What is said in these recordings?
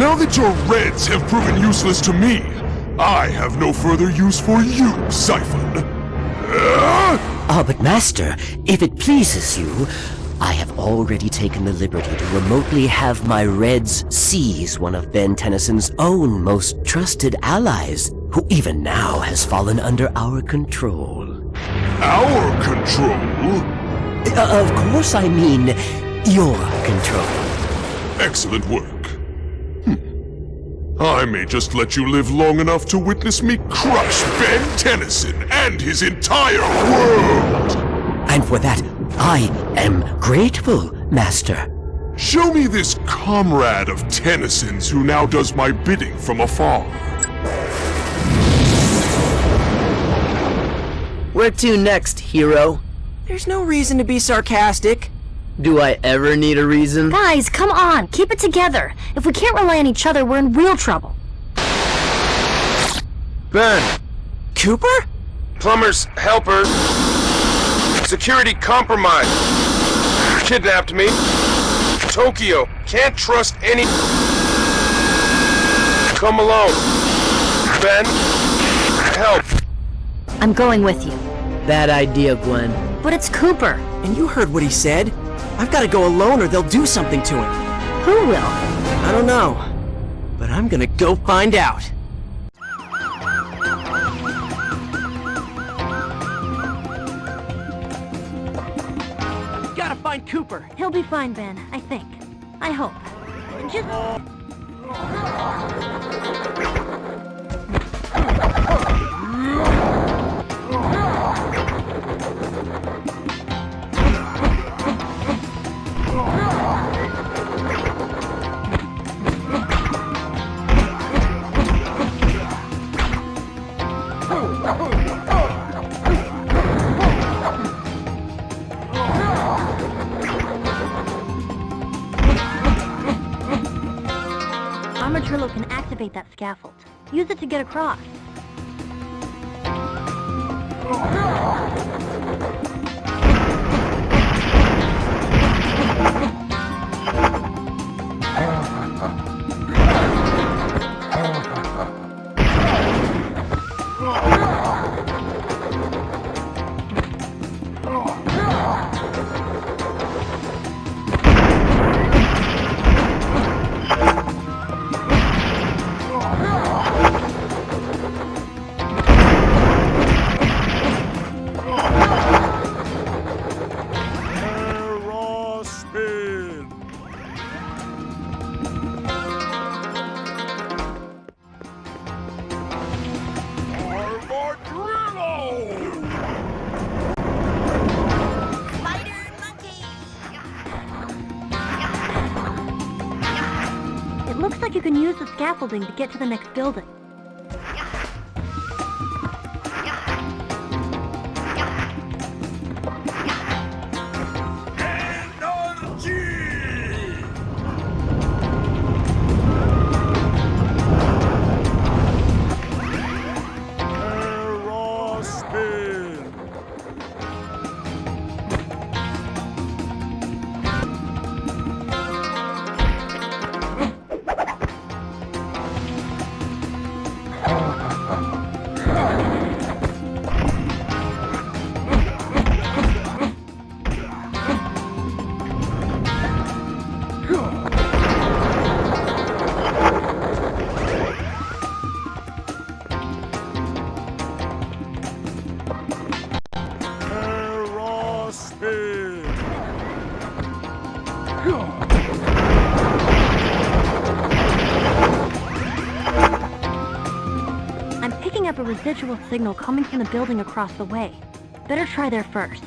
Now that your Reds have proven useless to me, I have no further use for you, Psyphon. Uh, Ah, but Master, if it pleases you, I have already taken the liberty to remotely have my Reds seize one of Ben Tennyson's own most trusted allies, who even now has fallen under our control. our control? Uh, of course I mean your control. Excellent work. I may just let you live long enough to witness me crush Ben Tennyson and his entire world! And for that, I am grateful, Master. Show me this comrade of Tennyson's who now does my bidding from afar. Where to next, hero? There's no reason to be sarcastic. Do I ever need a reason? Guys, come on, keep it together. If we can't rely on each other, we're in real trouble. Ben, Cooper? plumber's helper, security compromised, kidnapped me, Tokyo, can't trust any... Come alone. Ben, help. I'm going with you. Bad idea, Gwen. But it's Cooper. And you heard what he said. I've got to go alone or they'll do something to him. Who will? I don't know. But I'm gonna go find out. Gotta find Cooper. He'll be fine, Ben, I think. I hope. Just... activate that scaffold. Use it to get across. Scaffolding to get to the next building. I'm picking up a residual signal coming from the building across the way. Better try there first.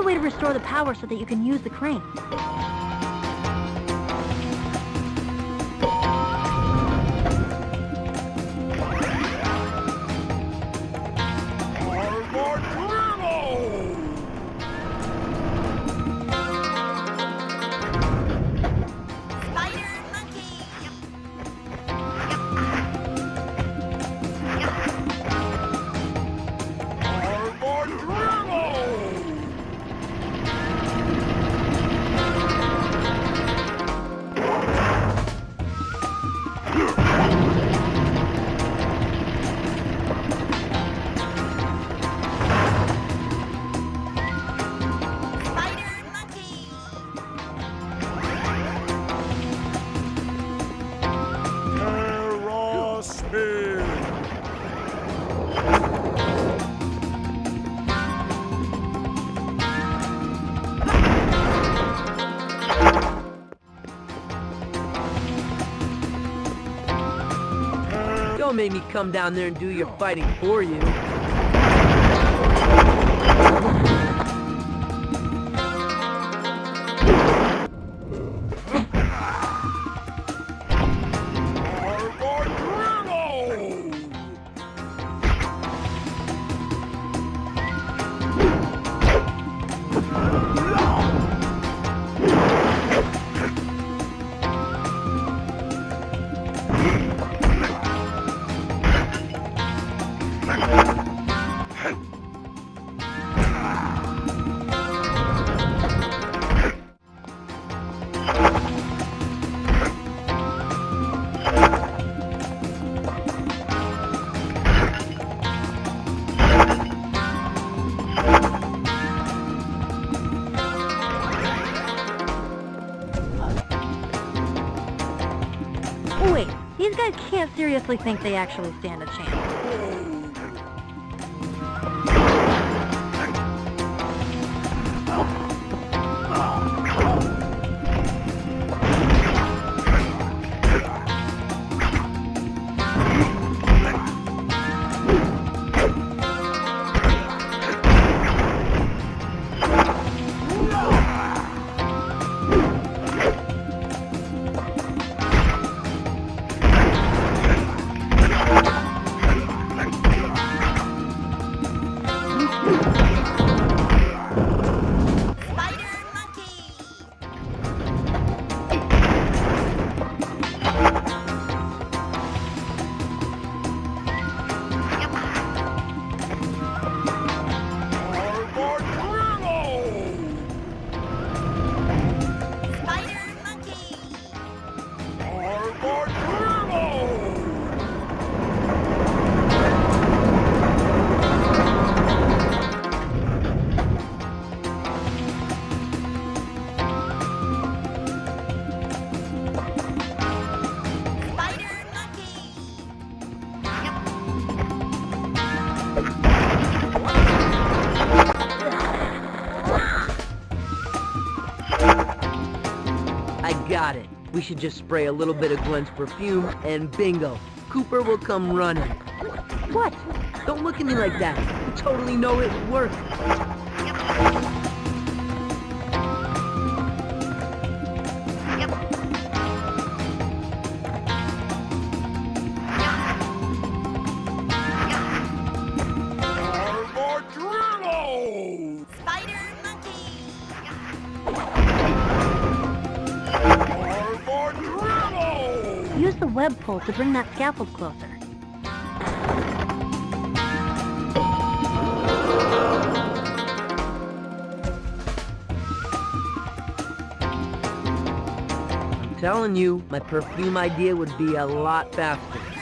A way to restore the power so that you can use the crane. Don't me come down there and do your fighting for you. Seriously think they actually stand a chance. We should just spray a little bit of Gwen's perfume, and bingo. Cooper will come running. What? Don't look at me like that. You totally know it would to bring that scaffold closer. I'm telling you, my perfume idea would be a lot faster.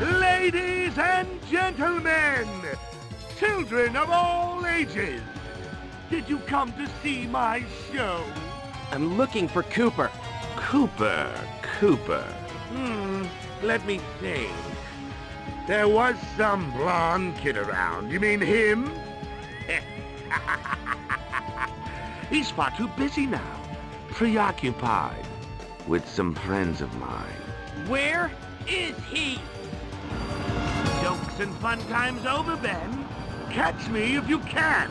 Ladies and gentlemen, children of all ages, did you come to see my show? I'm looking for Cooper. Cooper, Cooper. Hmm, let me think. There was some blonde kid around. You mean him? He's far too busy now, preoccupied with some friends of mine. Where is he? Jokes and fun times over, Ben. Catch me if you can.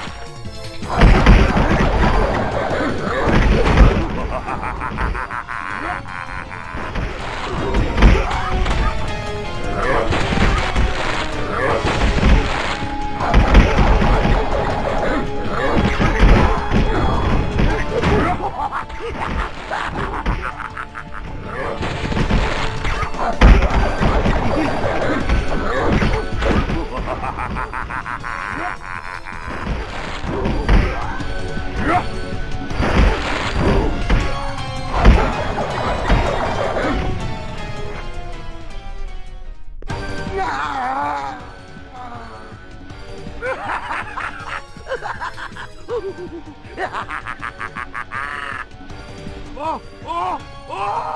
oh, oh, oh!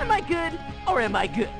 am I good or am I good?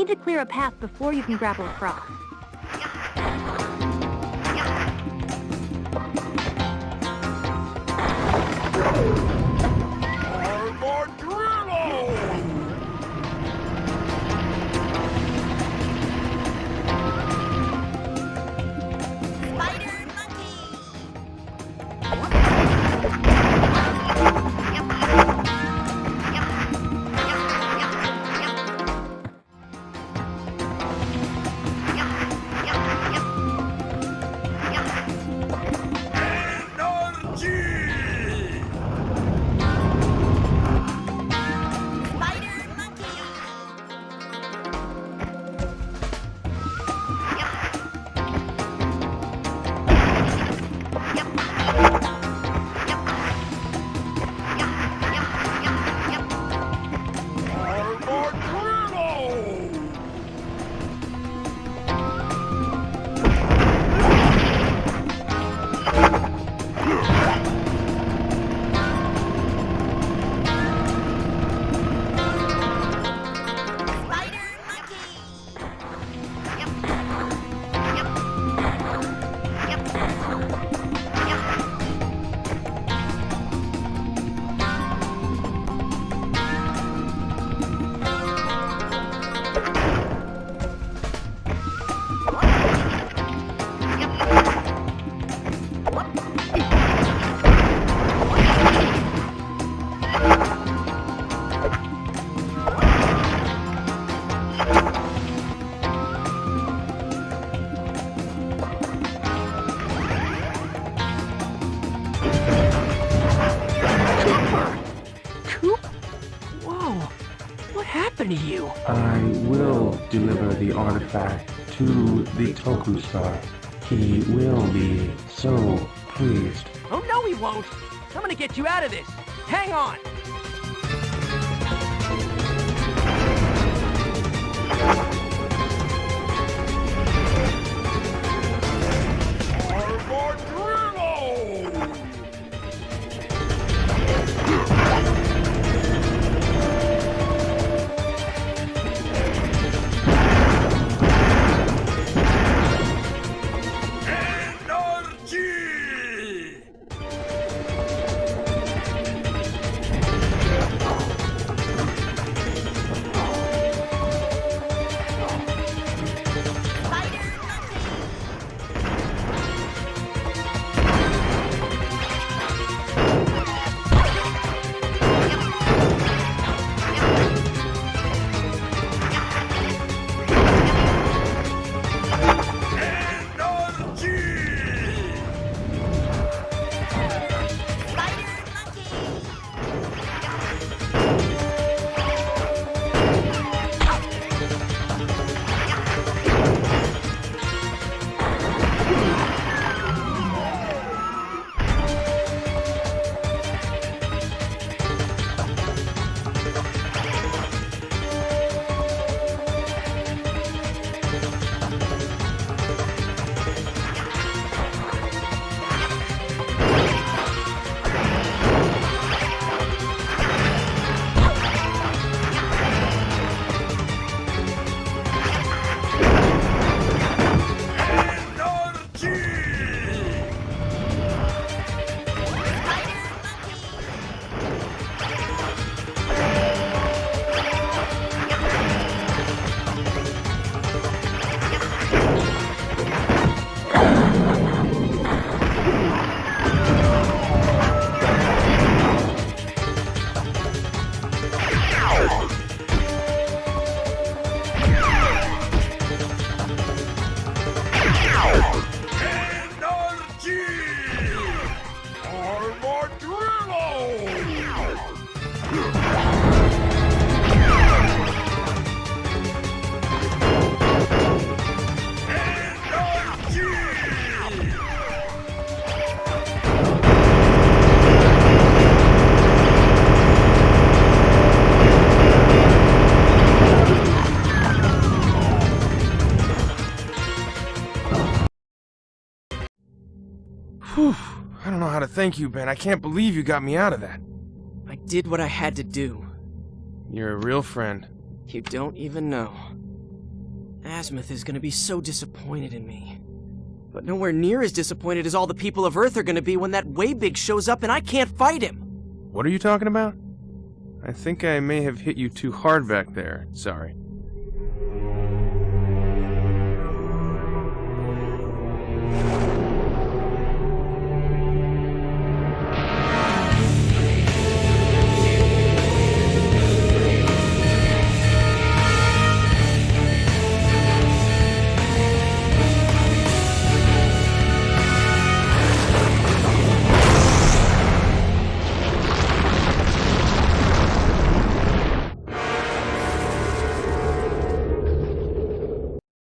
Need to clear a path before you can grapple across. Artifact to the Toku Star. He will be so pleased. Oh, no, he won't. I'm gonna get you out of this. Hang on. Thank you, Ben. I can't believe you got me out of that. I did what I had to do. You're a real friend. You don't even know. Azmuth is gonna be so disappointed in me. But nowhere near as disappointed as all the people of Earth are gonna be when that Way Big shows up and I can't fight him. What are you talking about? I think I may have hit you too hard back there. Sorry.